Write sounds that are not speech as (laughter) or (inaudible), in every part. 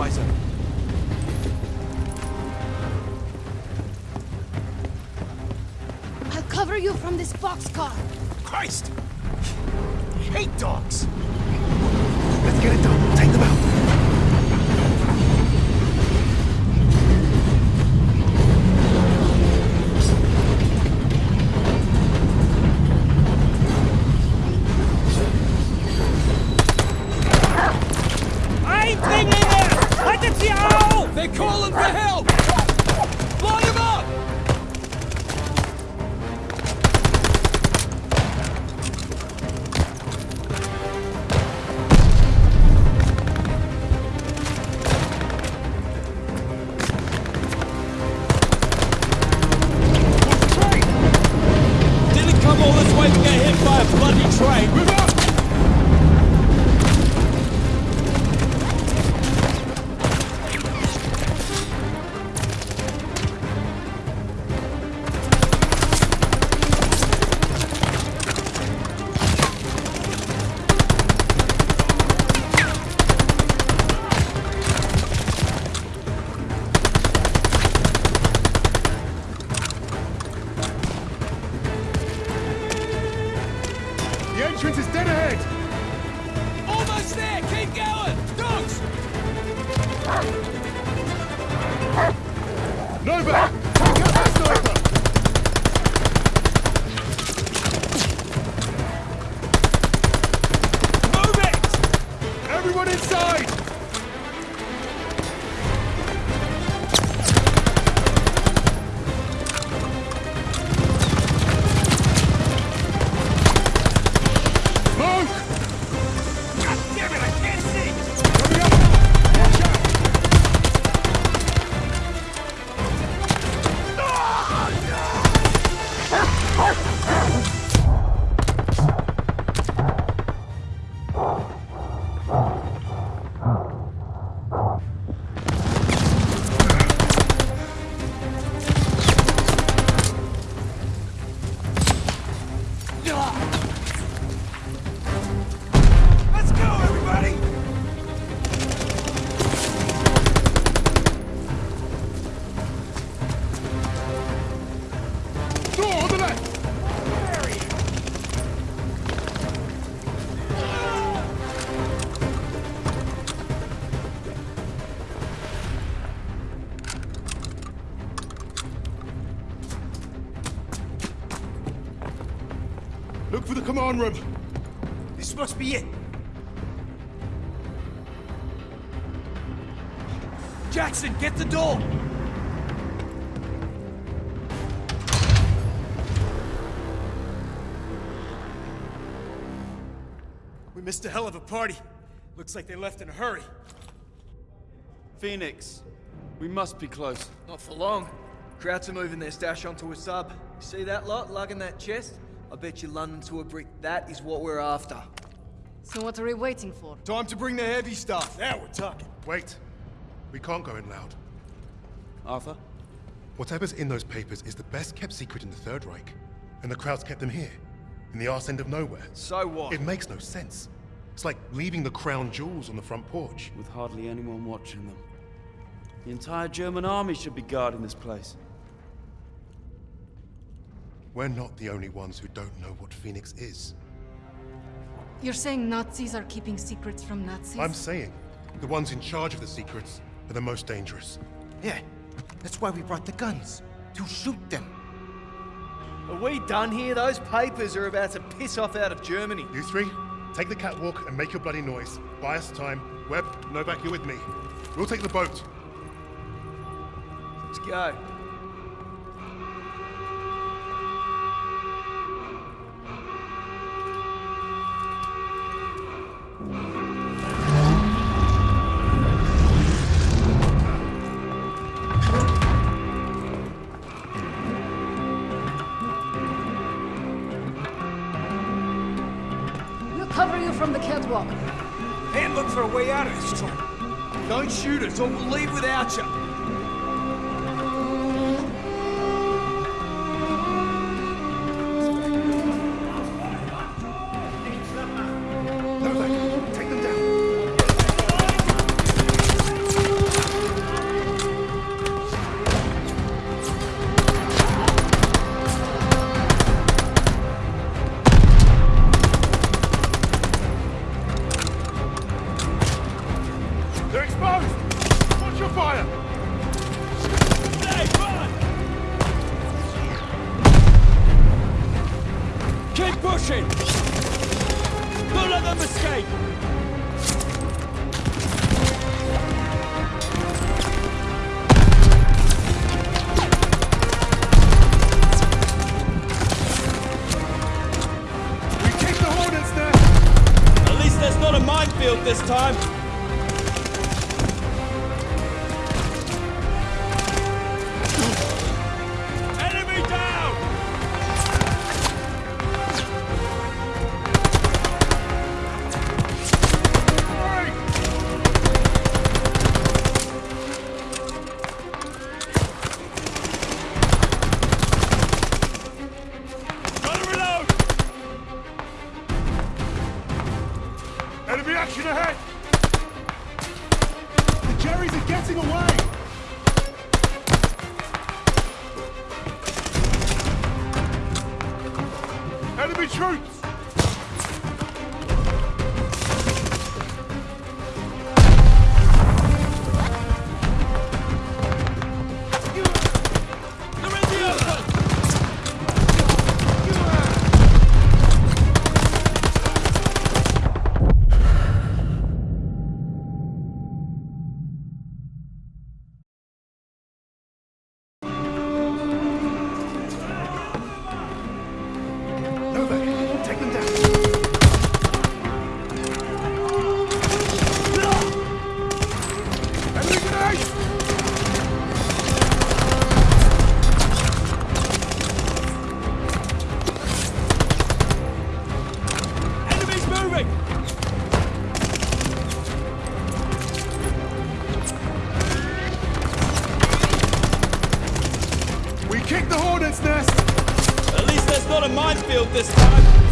visor. I'll cover you from this boxcar. Christ! I hate dogs! Let's get it done. Take them out. They're calling for help! For the command room. This must be it. Jackson, get the door! We missed a hell of a party. Looks like they left in a hurry. Phoenix, we must be close. Not for long. Krauts are moving their stash onto a sub. You see that lot lugging that chest? I bet you London to a brick. That is what we're after. So what are we waiting for? Time to bring the heavy stuff. Now we're talking. Wait. We can't go in loud. Arthur? Whatever's in those papers is the best kept secret in the Third Reich. And the Krauts kept them here, in the arse end of nowhere. So what? It makes no sense. It's like leaving the crown jewels on the front porch. With hardly anyone watching them. The entire German army should be guarding this place. We're not the only ones who don't know what Phoenix is. You're saying Nazis are keeping secrets from Nazis? I'm saying the ones in charge of the secrets are the most dangerous. Yeah, that's why we brought the guns. To shoot them. Are we done here? Those papers are about to piss off out of Germany. You three, take the catwalk and make your bloody noise. Buy us time. Webb, Novak, you're with me. We'll take the boat. Let's go. Way out of this. Don't shoot us or we'll leave without you. Minefield this time. The Jerrys are getting away! Enemy troops! Not a minefield this time.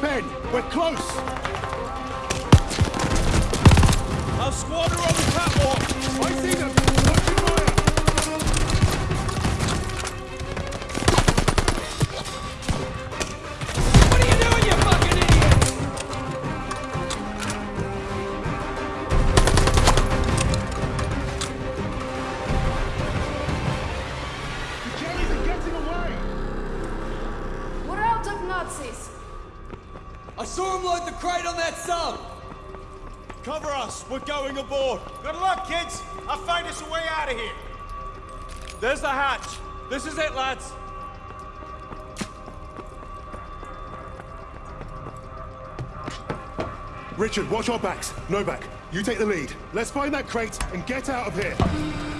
Pen. We're close. Our squad are on the catwalk! I see them. aboard. Good luck, kids. I'll find us a way out of here. There's the hatch. This is it, lads. Richard, watch our backs. Novak. you take the lead. Let's find that crate and get out of here.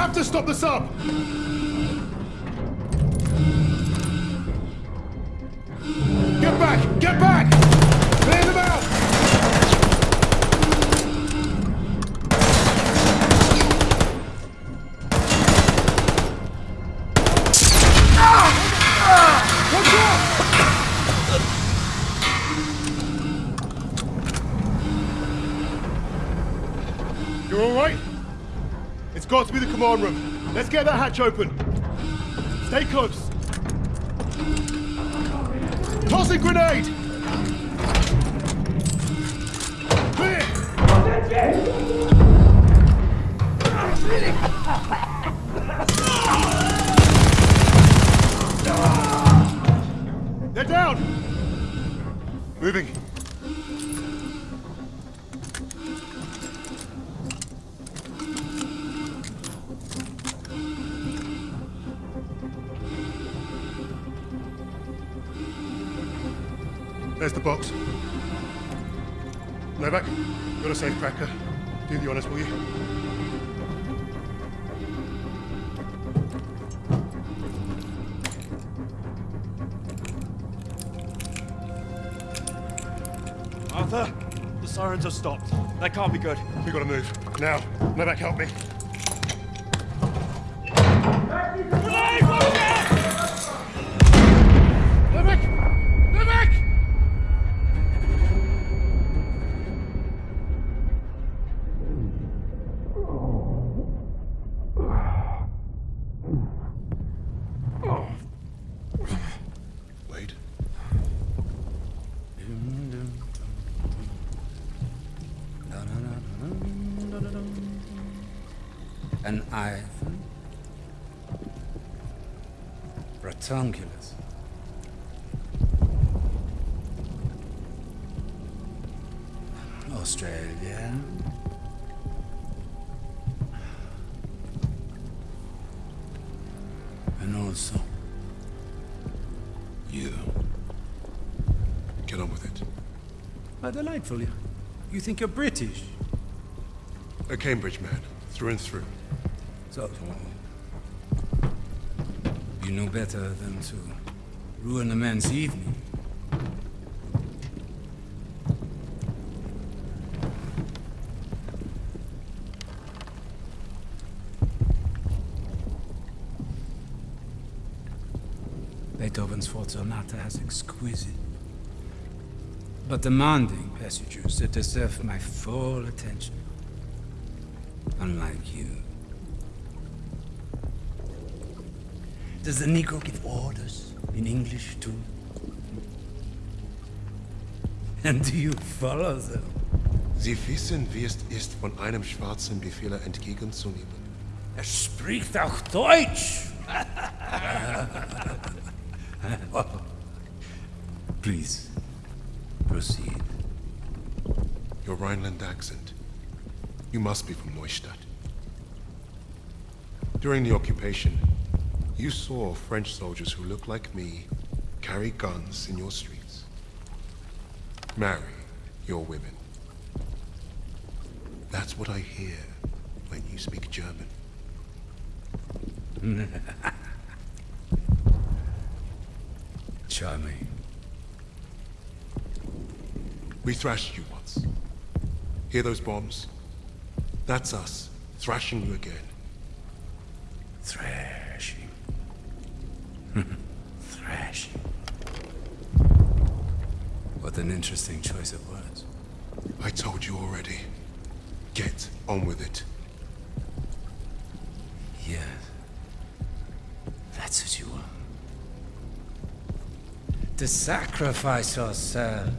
Have to stop the sub! Get back! Get back! Command room. Let's get that hatch open. Stay close. Tossing grenade! They're down! Moving. There's the box. Novak, got a safe cracker. Do the honors, will you? Arthur, the sirens have stopped. That can't be good. We gotta move. Now, Novak, help me. An Ivan. Ratunculus. Australia. And also You. Get on with it. How delightful. You, you think you're British? A Cambridge man, through and through. So, you know better than to ruin a man's evening. Beethoven's Fourth Sonata has exquisite but demanding passages that deserve my full attention. Unlike you. Does the Negro give orders in English too? And do you follow them? Sie wissen, wie es ist, von einem Schwarzen Befehle entgegenzunehmen. Er spricht auch Deutsch! (laughs) Please, proceed. Your Rhineland accent. You must be from Neustadt. During the occupation, you saw French soldiers who look like me carry guns in your streets. Marry your women. That's what I hear when you speak German. (laughs) Charming. We thrashed you once. Hear those bombs? That's us, thrashing you again. Thrashing. Thrashing. What an interesting choice of words. I told you already. Get on with it. Yes. That's what you want. To sacrifice yourself.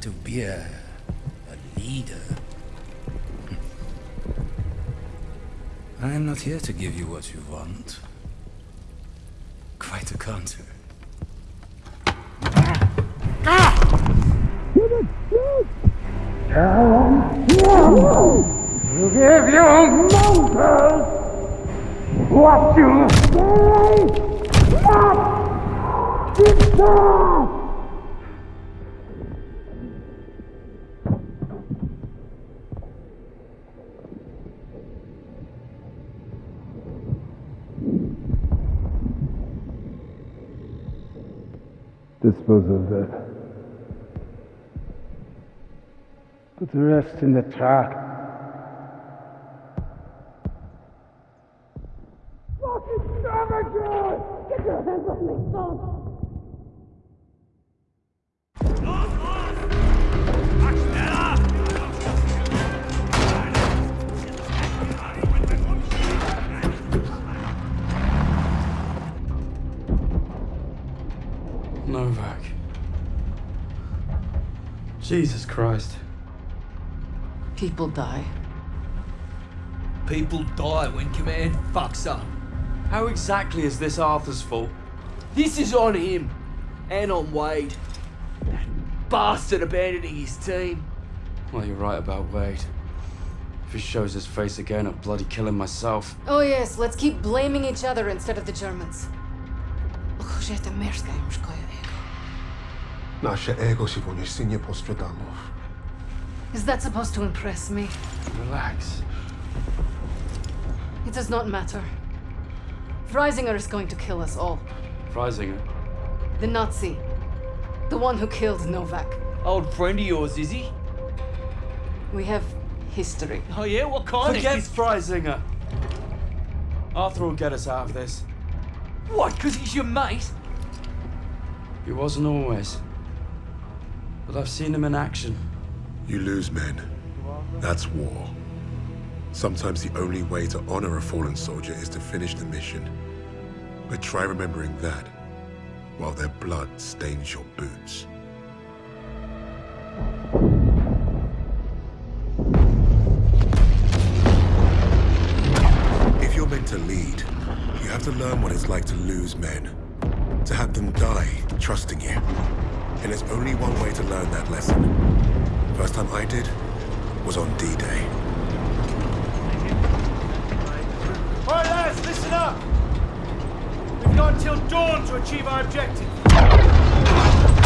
To be a, a leader. Hmm. I am not here to give you what you want. To come to. Give your monsters what you say not deserve! Dispose of that. Put the rest in the truck. People die. People die when command fucks up. How exactly is this Arthur's fault? This is on him. And on Wade. That bastard abandoning his team. Well, you're right about Wade. If he shows his face again, I'll bloody kill him myself. Oh yes, let's keep blaming each other instead of the Germans. Użyjcie merska im szkoja ego. Nasze ego si poniesie nie postradamów. Is that supposed to impress me? Relax. It does not matter. Freisinger is going to kill us all. Freisinger. The Nazi. The one who killed Novak. Old friend of yours, is he? We have history. Oh yeah, what kind Forget of... Freisinger! Arthur will get us out of this. What, because he's your mate? He wasn't always. But I've seen him in action. You lose men. That's war. Sometimes the only way to honor a fallen soldier is to finish the mission. But try remembering that while their blood stains your boots. If you're meant to lead, you have to learn what it's like to lose men. To have them die trusting you. And there's only one way to learn that lesson. First time I did was on D-Day. All right, lads, listen up. We've got until dawn to achieve our objective.